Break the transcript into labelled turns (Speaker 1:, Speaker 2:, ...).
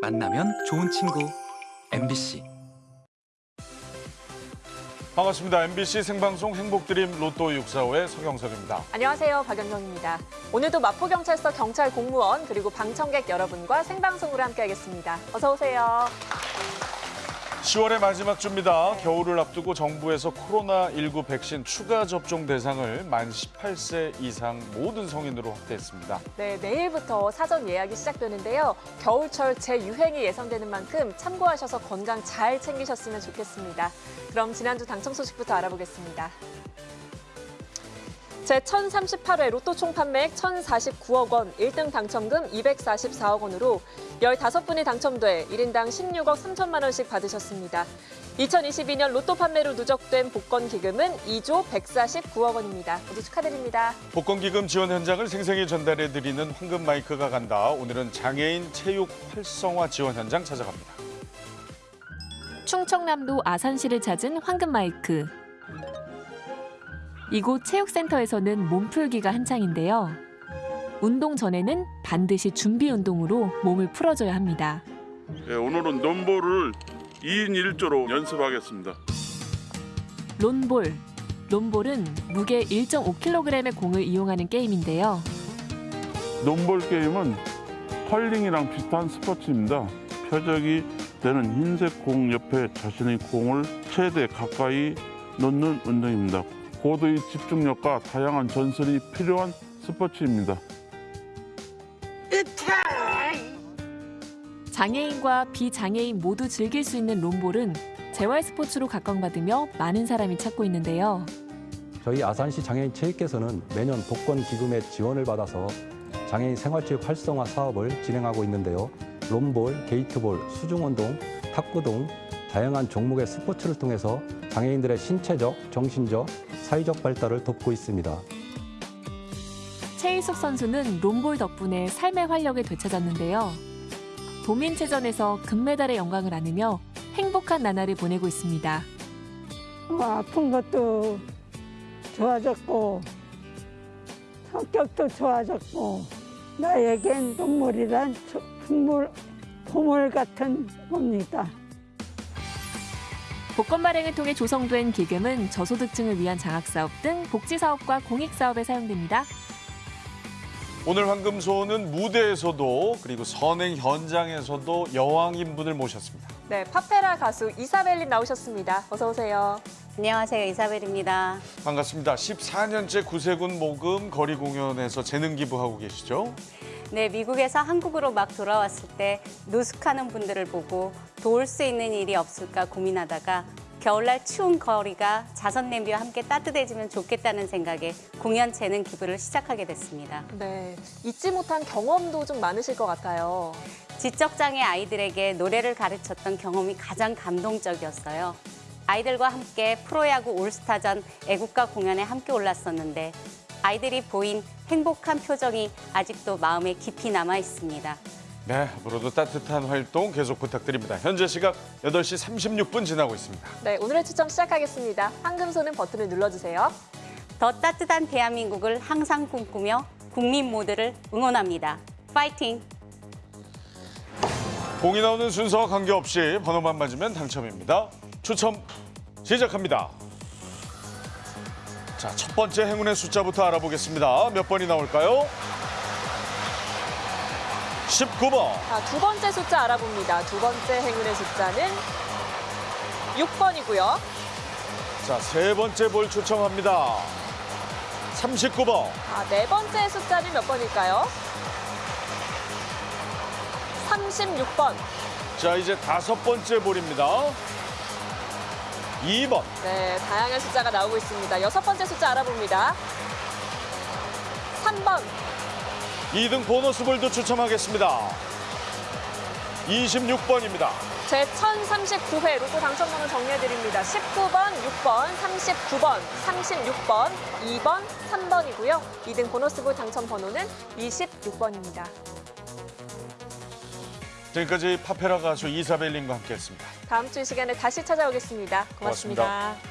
Speaker 1: 만나면 좋은 친구 MBC
Speaker 2: 반갑습니다. MBC 생방송 행복드림 로또 645의 서경석입니다.
Speaker 3: 안녕하세요. 박연정입니다. 오늘도 마포경찰서 경찰 공무원 그리고 방청객 여러분과 생방송으로 함께하겠습니다. 어서 오세요.
Speaker 2: 10월의 마지막 주입니다. 겨울을 앞두고 정부에서 코로나19 백신 추가 접종 대상을 만 18세 이상 모든 성인으로 확대했습니다.
Speaker 3: 네, 내일부터 사전 예약이 시작되는데요. 겨울철 재유행이 예상되는 만큼 참고하셔서 건강 잘 챙기셨으면 좋겠습니다. 그럼 지난주 당첨 소식부터 알아보겠습니다. 제1038회 로또 총 판매액 1,049억 원, 1등 당첨금 244억 원으로 15분이 당첨돼 1인당 16억 3천만 원씩 받으셨습니다. 2022년 로또 판매로 누적된 복권 기금은 2조 149억 원입니다. 모두 축하드립니다.
Speaker 2: 복권 기금 지원 현장을 생생히 전달해드리는 황금 마이크가 간다. 오늘은 장애인 체육 활성화 지원 현장 찾아갑니다.
Speaker 3: 충청남도 아산시를 찾은 황금 마이크. 이곳 체육센터에서는 몸풀기가 한창인데요. 운동 전에는 반드시 준비 운동으로 몸을 풀어줘야 합니다.
Speaker 4: 예, 오늘은 논볼을 2인 1조로 연습하겠습니다.
Speaker 3: 론볼. 론볼은 무게 1.5kg의 공을 이용하는 게임인데요.
Speaker 4: 논볼 게임은 컬링이랑 비슷한 스포츠입니다. 표적이 되는 흰색 공 옆에 자신의 공을 최대 가까이 놓는 운동입니다. 고도의 집중력과 다양한 전술이 필요한 스포츠입니다.
Speaker 3: 장애인과 비장애인 모두 즐길 수 있는 론볼은 재활 스포츠로 각광받으며 많은 사람이 찾고 있는데요.
Speaker 5: 저희 아산시 장애인 체육회에서는 매년 복권 기금의 지원을 받아서 장애인 생활체육 활성화 사업을 진행하고 있는데요. 롬볼, 게이트볼, 수중운동, 탁구 등 다양한 종목의 스포츠를 통해서 장애인들의 신체적, 정신적, 사회적 발달을 돕고 있습니다.
Speaker 3: 최일숙 선수는 롬볼 덕분에 삶의 활력을 되찾았는데요. 도민체전에서 금메달의 영광을 안으며 행복한 나날을 보내고 있습니다.
Speaker 6: 뭐 아픈 것도 좋아졌고 성격도 좋아졌고 나에겐 눈물이란 조- 풍물, 보물 같은 겁니다.
Speaker 3: 복권 발행을 통해 조성된 기금은 저소득층을 위한 장학사업 등 복지사업과 공익사업에 사용됩니다.
Speaker 2: 오늘 황금소는 무대에서도 그리고 선행 현장에서도 여왕인 분을 모셨습니다.
Speaker 3: 네, 파페라 가수 이사벨린 나오셨습니다. 어서 오세요.
Speaker 7: 안녕하세요. 이사벨입니다.
Speaker 2: 반갑습니다. 14년째 구세군 모금 거리 공연에서 재능 기부하고 계시죠?
Speaker 7: 네, 미국에서 한국으로 막 돌아왔을 때 노숙하는 분들을 보고 도울 수 있는 일이 없을까 고민하다가 겨울날 추운 거리가 자선 냄비와 함께 따뜻해지면 좋겠다는 생각에 공연 재능 기부를 시작하게 됐습니다.
Speaker 3: 네, 잊지 못한 경험도 좀 많으실 것 같아요.
Speaker 7: 지적장애 아이들에게 노래를 가르쳤던 경험이 가장 감동적이었어요. 아이들과 함께 프로야구 올스타전 애국가 공연에 함께 올랐었는데 아이들이 보인 행복한 표정이 아직도 마음에 깊이 남아 있습니다.
Speaker 2: 네, 앞으로도 따뜻한 활동 계속 부탁드립니다. 현재 시각 8시 36분 지나고 있습니다.
Speaker 3: 네, 오늘의 추첨 시작하겠습니다. 황금손은 버튼을 눌러주세요.
Speaker 7: 더 따뜻한 대한민국을 항상 꿈꾸며 국민 모두를 응원합니다. 파이팅!
Speaker 2: 공이 나오는 순서와 관계없이 번호만 맞으면 당첨입니다. 추첨 시작합니다. 자, 첫 번째 행운의 숫자부터 알아보겠습니다. 몇 번이 나올까요? 19번.
Speaker 3: 자, 두 번째 숫자 알아봅니다. 두 번째 행운의 숫자는 6번이고요.
Speaker 2: 자, 세 번째 볼 추첨합니다. 39번.
Speaker 3: 아, 네 번째 숫자는 몇 번일까요? 36번.
Speaker 2: 자, 이제 다섯 번째 볼입니다. 2번.
Speaker 3: 네, 다양한 숫자가 나오고 있습니다. 여섯 번째 숫자 알아봅니다. 3번.
Speaker 2: 2등 보너스 볼도 추첨하겠습니다. 26번입니다.
Speaker 3: 제 1039회 로또 당첨번호 정리해드립니다. 19번, 6번, 39번, 36번, 2번, 3번이고요. 2등 보너스볼 당첨번호는 26번입니다.
Speaker 2: 지금까지 파페라 가수 이사벨님과 함께했습니다.
Speaker 3: 다음 주 이 시간에 다시 찾아오겠습니다 고맙습니다.
Speaker 2: 고맙습니다.